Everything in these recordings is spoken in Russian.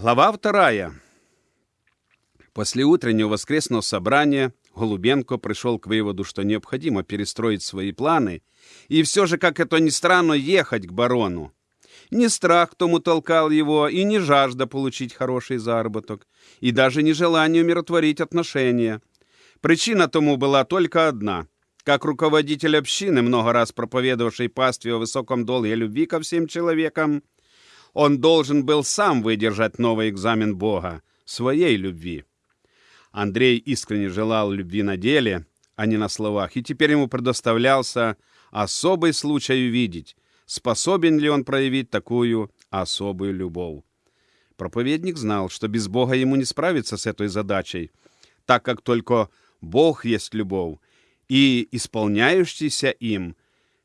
Глава вторая. После утреннего воскресного собрания Голубенко пришел к выводу, что необходимо перестроить свои планы и все же, как это ни странно, ехать к барону. Не страх тому толкал его, и не жажда получить хороший заработок, и даже не желание умиротворить отношения. Причина тому была только одна. Как руководитель общины, много раз проповедовавший пастве о высоком долге любви ко всем человекам, он должен был сам выдержать новый экзамен Бога, своей любви. Андрей искренне желал любви на деле, а не на словах, и теперь ему предоставлялся особый случай увидеть, способен ли он проявить такую особую любовь. Проповедник знал, что без Бога ему не справиться с этой задачей, так как только Бог есть любовь, и исполняющийся им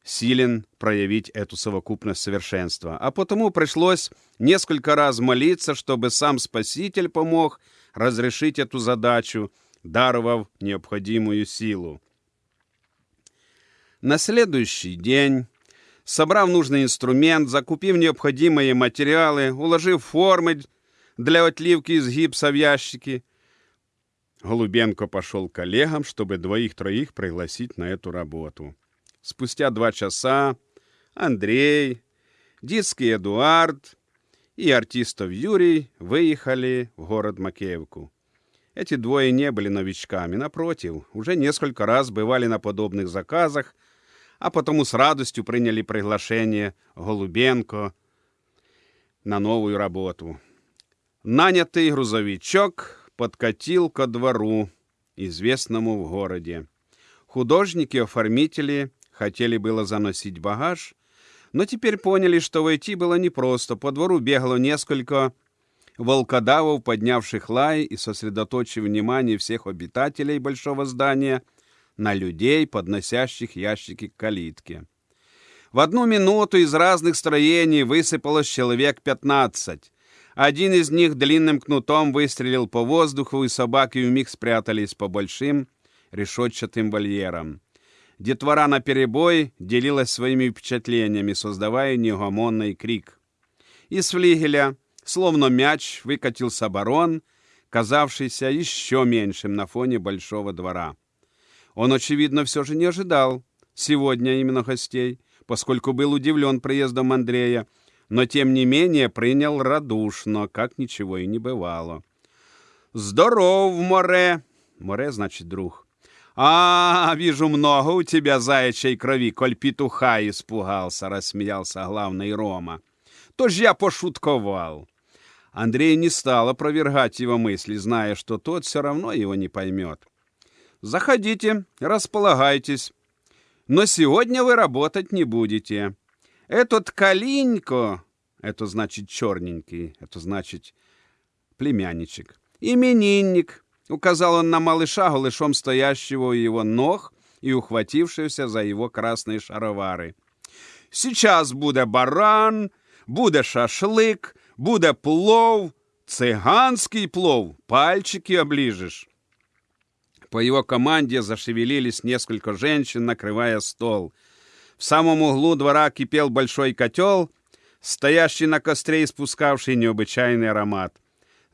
силен проявить эту совокупность совершенства. А потому пришлось несколько раз молиться, чтобы сам Спаситель помог разрешить эту задачу, даровав необходимую силу. На следующий день, собрав нужный инструмент, закупив необходимые материалы, уложив формы для отливки из гипса в ящики, Голубенко пошел к коллегам, чтобы двоих-троих пригласить на эту работу. Спустя два часа Андрей, детский Эдуард и артистов Юрий выехали в город Макеевку. Эти двое не были новичками, напротив, уже несколько раз бывали на подобных заказах, а потому с радостью приняли приглашение Голубенко на новую работу. Нанятый грузовичок подкатил ко двору, известному в городе. Художники-оформители хотели было заносить багаж, но теперь поняли, что войти было непросто. По двору бегало несколько волкодавов, поднявших лай и сосредоточив внимание всех обитателей большого здания на людей, подносящих ящики к калитке. В одну минуту из разных строений высыпалось человек пятнадцать. Один из них длинным кнутом выстрелил по воздуху, и собаки вмиг спрятались по большим решетчатым вольерам. Детвора на перебой делилась своими впечатлениями, создавая неугомонный крик. Из флигеля, словно мяч, выкатился барон, казавшийся еще меньшим на фоне большого двора. Он, очевидно, все же не ожидал сегодня именно гостей, поскольку был удивлен приездом Андрея, но, тем не менее, принял радушно, как ничего и не бывало. «Здоров, Море!» «Море» значит «друг». «А, вижу, много у тебя заячьей крови, коль петуха испугался», — рассмеялся главный Рома. «То ж я пошутковал». Андрей не стал опровергать его мысли, зная, что тот все равно его не поймет. «Заходите, располагайтесь. Но сегодня вы работать не будете. Этот Калинько, это значит черненький, это значит племянничек, именинник, Указал он на малыша, голышом стоящего у его ног и ухватившегося за его красные шаровары. «Сейчас буде баран, буде шашлык, буде плов, цыганский плов, пальчики оближешь». По его команде зашевелились несколько женщин, накрывая стол. В самом углу двора кипел большой котел, стоящий на костре и спускавший необычайный аромат.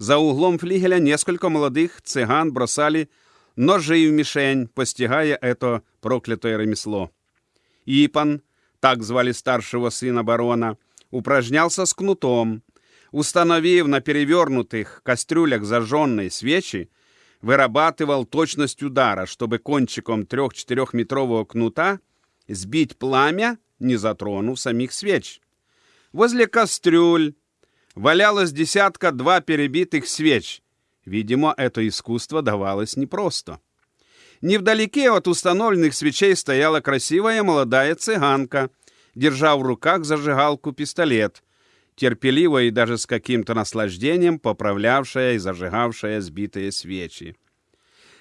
За углом флигеля несколько молодых цыган бросали ножи в мишень, постигая это проклятое ремесло. Ипан, так звали старшего сына барона, упражнялся с кнутом. Установив на перевернутых кастрюлях зажженные свечи, вырабатывал точность удара, чтобы кончиком трех-четырехметрового кнута сбить пламя, не затронув самих свеч. Возле кастрюль валялось десятка-два перебитых свеч. Видимо, это искусство давалось непросто. Невдалеке от установленных свечей стояла красивая молодая цыганка, держа в руках зажигалку-пистолет, терпеливо и даже с каким-то наслаждением поправлявшая и зажигавшая сбитые свечи.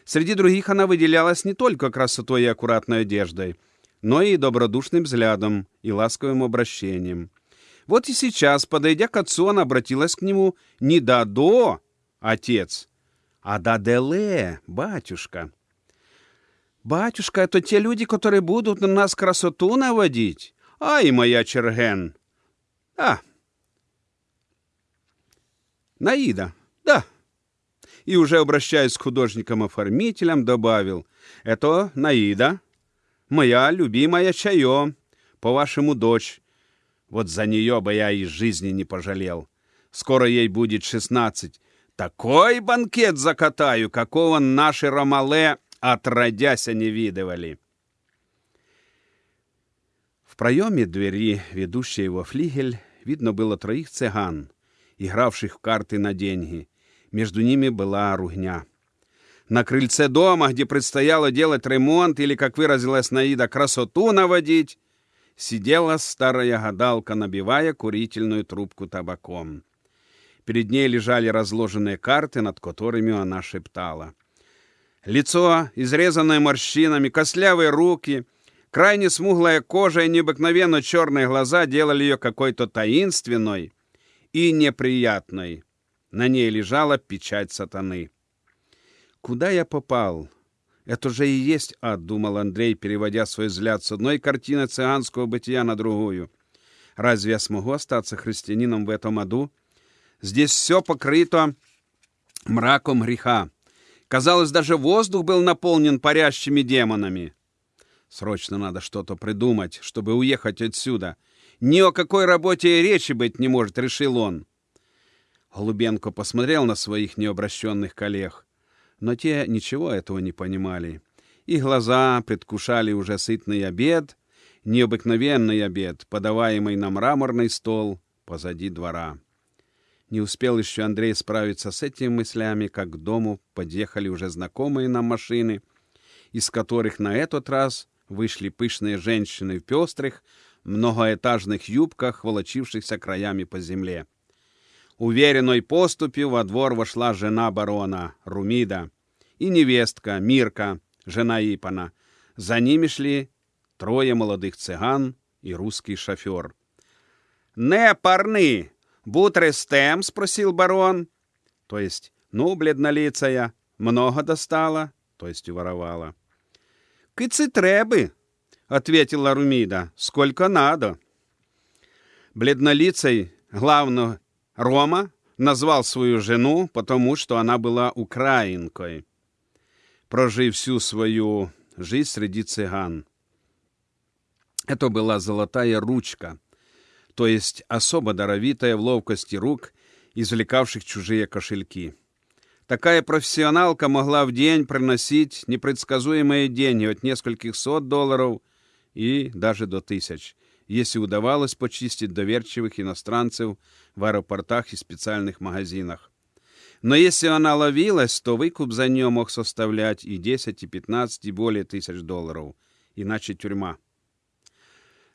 Среди других она выделялась не только красотой и аккуратной одеждой, но и добродушным взглядом и ласковым обращением. Вот и сейчас, подойдя к отцу, она обратилась к нему не «да-до», отец, а «да-деле», батюшка. «Батюшка, это те люди, которые будут на нас красоту наводить? Ай, моя Черген!» «А, Наида, да. И уже обращаясь к художникам-оформителям, добавил, это Наида, моя любимая чаё, по-вашему дочь. Вот за нее бы я из жизни не пожалел. Скоро ей будет шестнадцать. Такой банкет закатаю, какого наши ромале отродяся не видывали. В проеме двери, ведущей во флигель, видно было троих цыган, игравших в карты на деньги. Между ними была ругня. На крыльце дома, где предстояло делать ремонт или, как выразилась Наида, красоту наводить, сидела старая гадалка, набивая курительную трубку табаком. Перед ней лежали разложенные карты, над которыми она шептала. Лицо, изрезанное морщинами, костлявые руки, крайне смуглая кожа и необыкновенно черные глаза делали ее какой-то таинственной и неприятной. На ней лежала печать сатаны. «Куда я попал?» «Это же и есть ад», — думал Андрей, переводя свой взгляд с одной картины цыганского бытия на другую. «Разве я смогу остаться христианином в этом аду? Здесь все покрыто мраком греха. Казалось, даже воздух был наполнен парящими демонами. Срочно надо что-то придумать, чтобы уехать отсюда. Ни о какой работе и речи быть не может, решил он. Голубенко посмотрел на своих необращенных коллег, но те ничего этого не понимали. Их глаза предвкушали уже сытный обед, необыкновенный обед, подаваемый на мраморный стол позади двора. Не успел еще Андрей справиться с этими мыслями, как к дому подъехали уже знакомые нам машины, из которых на этот раз вышли пышные женщины в пестрых, многоэтажных юбках, волочившихся краями по земле. Уверенной поступью во двор вошла жена барона, Румида, и невестка, Мирка, жена Ипана. За ними шли трое молодых цыган и русский шофер. «Не парны!» «Бутрестем?» — спросил барон. То есть, ну, бледнолицая, много достала, то есть уворовала. «Кыцы требы», — ответила Румида, — «сколько надо». Бледнолицей, главно, Рома, назвал свою жену, потому что она была украинкой, прожив всю свою жизнь среди цыган. Это была золотая ручка — то есть особо даровитая в ловкости рук, извлекавших чужие кошельки. Такая профессионалка могла в день приносить непредсказуемые деньги от нескольких сот долларов и даже до тысяч, если удавалось почистить доверчивых иностранцев в аэропортах и специальных магазинах. Но если она ловилась, то выкуп за нее мог составлять и 10, и 15, и более тысяч долларов, иначе тюрьма.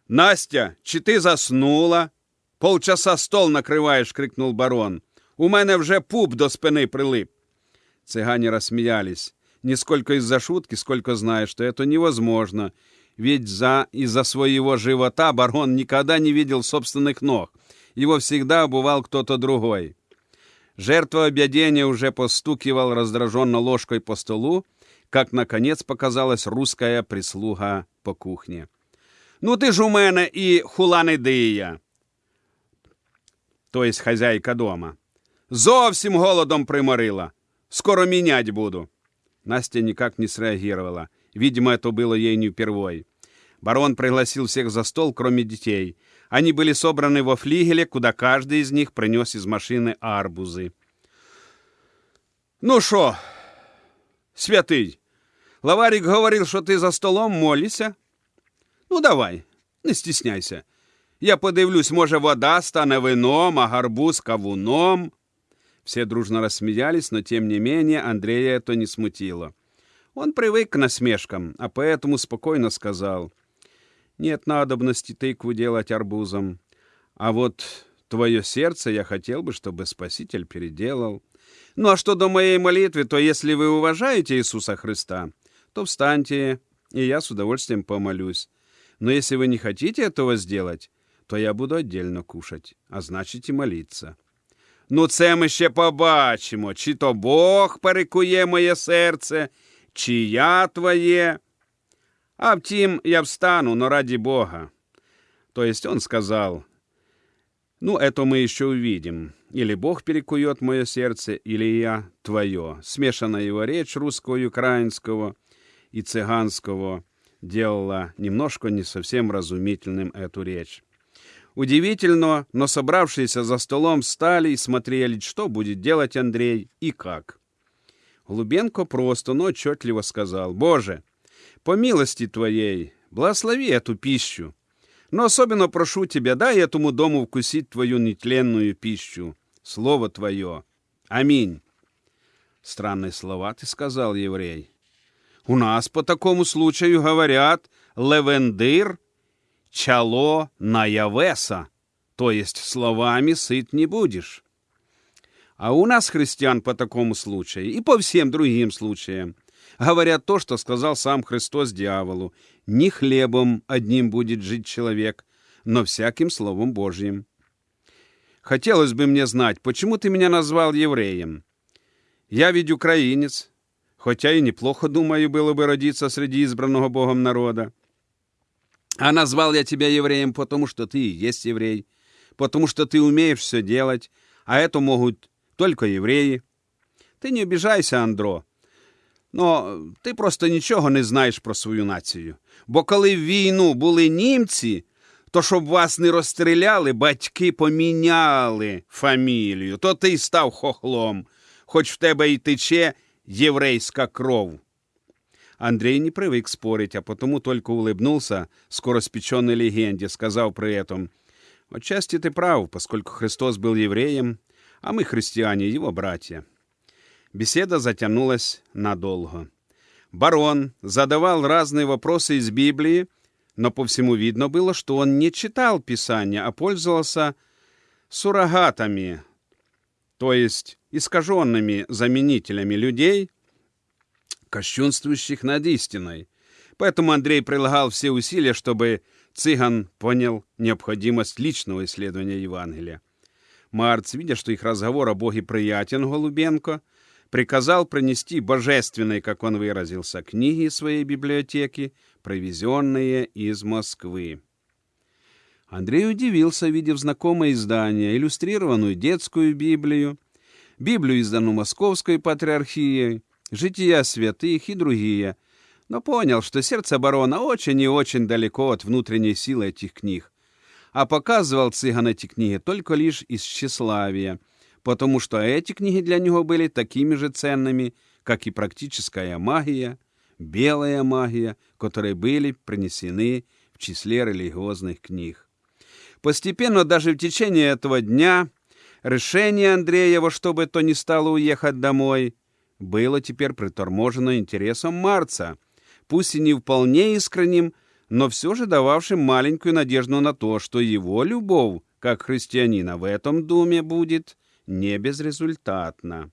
Настя, чи ти заснула? Полчаса стол накриваєш, крикнул барон. У мене вже пуп до спини прилип. Цыгане рассмеялись. Не сколько из-за шутки, сколько зная, что это невозможно. Ведь за, из-за своего живота барон никогда не видел собственных ног. Его всегда обувал кто-то другой. Жертва объедения уже постукивал раздраженно ложкой по столу, как, наконец, показалась русская прислуга по кухне. Ну ти ж у мене хуланидия, то есть хазяйка дома. Зовсім голодом приморила. Скоро менять буду. Настя никак не среагировала. Видимо, это было ей не впервой. Барон пригласил всех за стол, кроме детей. Они были собраны во флигеле, куда каждый из них принес из машины арбузы. «Ну что, святый, лаварик говорил, что ты за столом молишься?» Ну, давай, не стісняйся. Я подивлюсь, може, вода стане вином, а гарбуз кавуном. Все дружно рассмеялись, но тем не менее Андрея это не смутило. Он привык к насмешкам, а поэтому спокойно сказал. Нет надобности тыкву делать арбузом. А вот твое сердце я хотел бы, чтобы Спаситель переделал. Ну а что до моей молитвы, то если вы уважаете Иисуса Христа, то встаньте, и я с удовольствием помолюсь. Но если вы не хотите этого сделать, то я буду отдельно кушать, а значить і молиться. Ну, це ми ще побачимо, чи то Бог перекує моє серце, чи я твоє. А втім, я встану, но ради Бога. То есть он сказал, Ну, это мы еще увидим. Или Бог перекует мое сердце, или я твое. Смешанная его речь русского, украинского и цыганского делала немножко не совсем разумительным эту речь. Удивительно, но собравшиеся за столом встали и смотрели, что будет делать Андрей и как. Глубенко просто, но отчетливо сказал, «Боже, по милости Твоей, благослови эту пищу, но особенно прошу Тебя, дай этому дому вкусить Твою нетленную пищу, Слово Твое. Аминь». Странные слова ты сказал, еврей. У нас по такому случаю говорят «левендыр чало наявеса», то есть словами сыт не будешь. А у нас, христиан, по такому случаю и по всем другим случаям, говорят то, что сказал сам Христос дьяволу. Не хлебом одним будет жить человек, но всяким Словом Божьим. Хотелось бы мне знать, почему ты меня назвал евреем? Я ведь украинец, хотя и неплохо, думаю, было бы родиться среди избранного Богом народа. А назвал я тебя евреем, потому что ты и есть еврей, потому что ты умеешь все делать, а это могут только евреи. Ти не обіжайся, Андро. Ну, ти просто нічого не знаєш про свою націю. Бо коли в війну були німці, то щоб вас не розстріляли, батьки поміняли фамілію, то ти й став хохлом, хоч в тебе й тече єврейська кров. Андрей не привык спорить, а потому только улыбнулся скороспеченной легенде, сказав при этом, «Отчасти ты прав, поскольку Христос был евреем, а мы, христиане, его братья». Беседа затянулась надолго. Барон задавал разные вопросы из Библии, но по всему видно было, что он не читал Писания, а пользовался суррогатами, то есть искаженными заменителями людей, кощунствующих над истиной. Поэтому Андрей прилагал все усилия, чтобы цыган понял необходимость личного исследования Евангелия. Марц, видя, что их разговор о Боге приятен Голубенко, приказал принести божественные, как он выразился, книги своей библиотеки, привезенные из Москвы. Андрей удивился, видев знакомое издание, иллюстрированную детскую Библию, Библию, изданную Московской патриархией, жития святых и другие, но понял, что сердце барона очень и очень далеко от внутренней силы этих книг, а показывал цыган эти книги только лишь из тщеславия, потому что эти книги для него были такими же ценными, как и практическая магия, белая магия, которые были принесены в числе религиозных книг. Постепенно, даже в течение этого дня, решение Андрея во что то ни стало уехать домой – было теперь приторможено интересом Марца, пусть и не вполне искренним, но все же дававшим маленькую надежду на то, что его любовь, как христианина, в этом доме будет не безрезультатна.